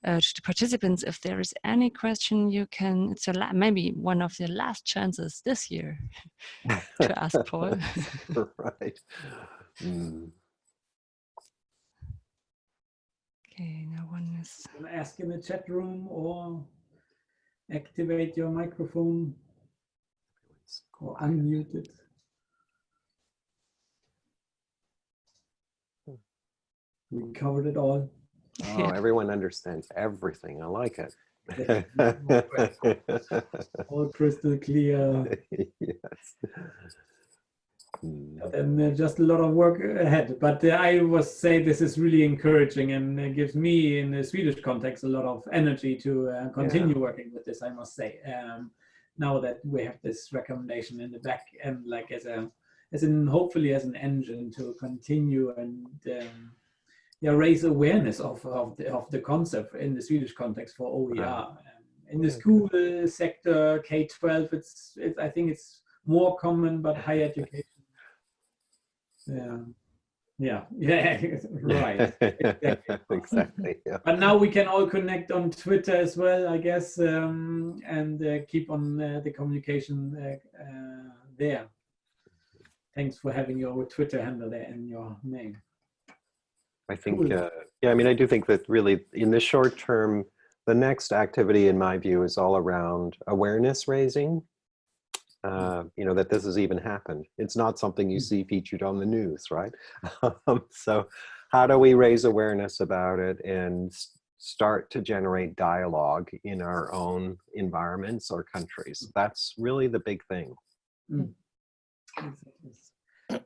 uh, to the participants. If there is any question, you can. It's a la- maybe one of the last chances this year *laughs* to ask Paul. *laughs* right. Mm. Okay, no one is. Ask in the chat room or activate your microphone or unmute it. We covered it all. Oh, Yeah. everyone understands everything. I like it. *laughs* All crystal clear. *laughs* yes. And uh, just a lot of work ahead. But uh, I was say this is really encouraging and uh, gives me, in the Swedish context, a lot of energy to uh, continue working with this. I must say, um, now that we have this recommendation in the back and like as a, as in hopefully as an engine to continue and um, yeah raise awareness of of the, of the concept in the Swedish context for OER. Um, in the school sector, K twelve, it's, it's I think it's more common, but higher education. Yeah, yeah, yeah, *laughs* right. Exactly. *laughs* exactly. Yeah. But now we can all connect on Twitter as well, I guess, um, and uh, keep on uh, the communication uh, uh, there. Thanks for having your Twitter handle there and your name. I think, Cool. uh, yeah, I mean, I do think that really in the short term, the next activity, in my view, is all around awareness raising. Uh, you know, that this has even happened. It's not something you Mm. see featured on the news, right? *laughs* Um, so, how do we raise awareness about it and start to generate dialogue in our own environments or countries? That's really the big thing.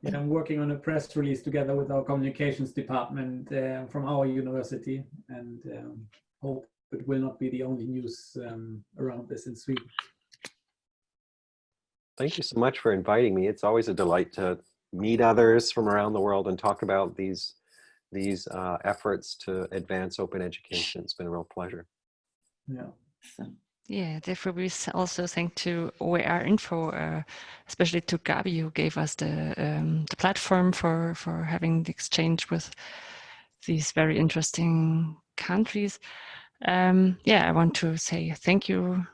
Yeah, I'm working on a press release together with our communications department uh, from our university, and um, hope it will not be the only news um, around this in Sweden. Thank you so much for inviting me. It's always a delight to meet others from around the world and talk about these these uh, efforts to advance open education. It's been a real pleasure. Yeah. Yeah, therefore we also thank to OER Info, uh, especially to Gabi who gave us the um, the platform for for having the exchange with these very interesting countries. Um, yeah, I want to say thank you,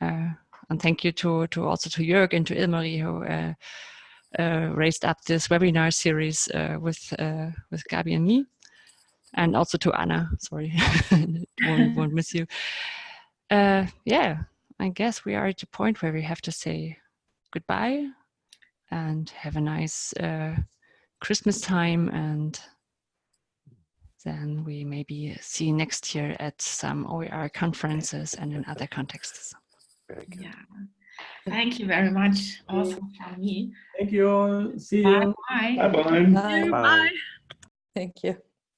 uh, and thank you to to also to Jörg and to Ilmari who uh, uh, raised up this webinar series uh, with uh, with Gabi and me, and also to Anna. Sorry, *laughs* won't, won't miss you uh, yeah, I guess we are at the point where we have to say goodbye and have a nice Christmas time. And then we maybe see next year at some OER conferences and in other contexts. Very good. Yeah. Thank you very much also from me. Thank you all. See Bye you. bye. Bye-bye. Bye. Bye. Thank you.